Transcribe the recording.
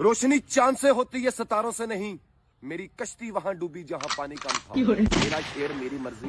रोशनी चाँद से होती है सितारों से नहीं। मेरी कश्ती वहाँ डूबी जहाँ पानी कम था मेरा शेर मेरी मर्ज़ी।